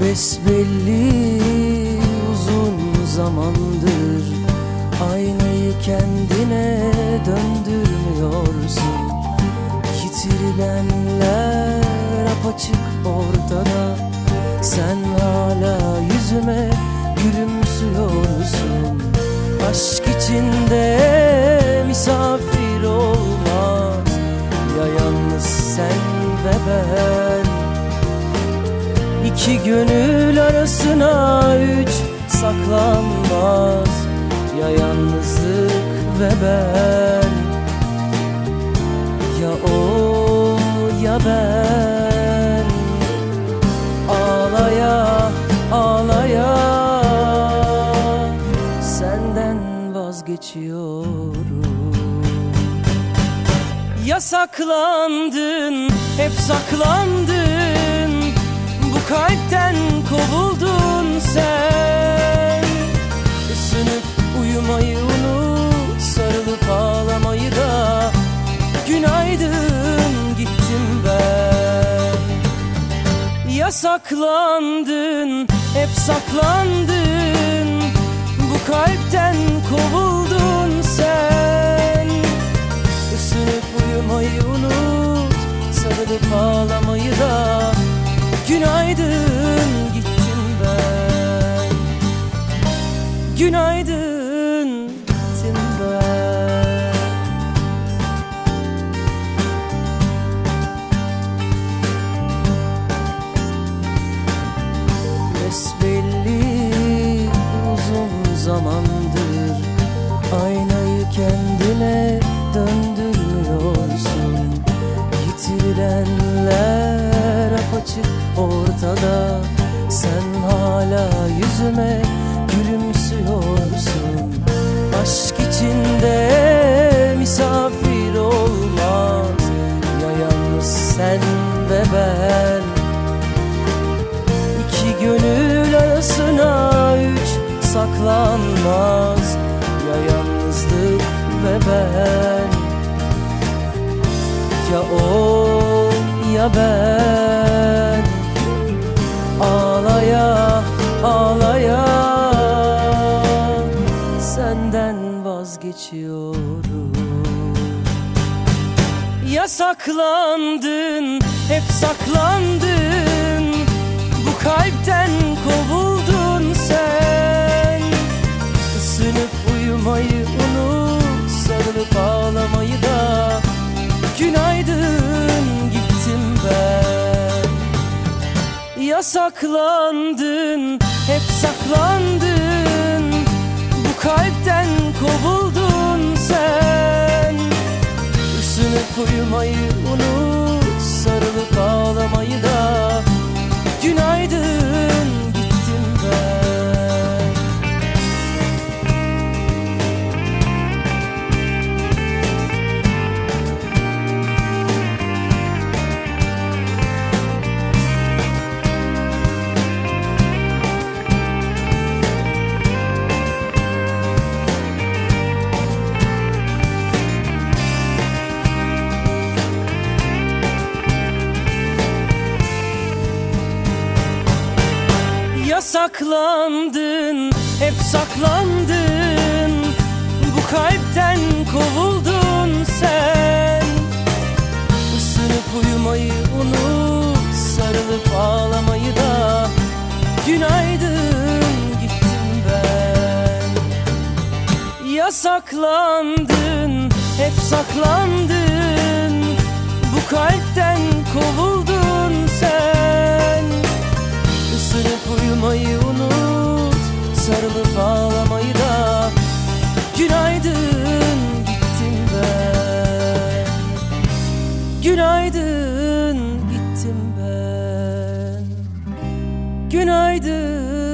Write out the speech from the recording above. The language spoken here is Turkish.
Besbelli uzun zamandır Aynayı kendine döndürmüyorsun Yitirilenler apaçık ortada. Sen hala yüzüme gülümsüyorsun. Aşk içinde misafir olmaz. Ya yalnız sen ve ben İki gönül arasına üç saklanmaz Ya yalnızlık ve ben. Ya o ya ben. Ağlaya ağlaya Senden vazgeçiyorum. Yasaklandın, hep saklandın kalpten kovuldun sen. Isınıp uyumayı unut Sarılıp ağlamayı da. Günaydın gittim ben. Yasaklandın, hep saklandın. Bu kalpten kovuldun Günaydın gittim ben. Besbelli uzun zamandır Aynayı kendine döndürmüyorsun Yitirilenler apaçık ortada Sen hala yüzüme gülümsüyorsun Aşk içinde misafir olmaz. Ya yalnız sen ve ben. İki gönül arasına üç saklanmaz. Ya yalnızlık ve ben. Ya o ya ben vazgeçiyorum Yasaklandın, hep saklandın. Bu kalpten kovuldun sen. Isınıp uyumayı unut Sarılıp ağlamayı da. Günaydın gittim ben. Yasaklandın, hep saklandın. Bu kalpten kovuldun uyumayı unut Sarılıp ağlamayı da Yasaklandın, hep saklandın. Bu kalpten kovuldun sen. Isınıp uyumayı unut Sarılıp ağlamayı da. Günaydın gittim ben. Yasaklandın, hep saklandın Günaydın.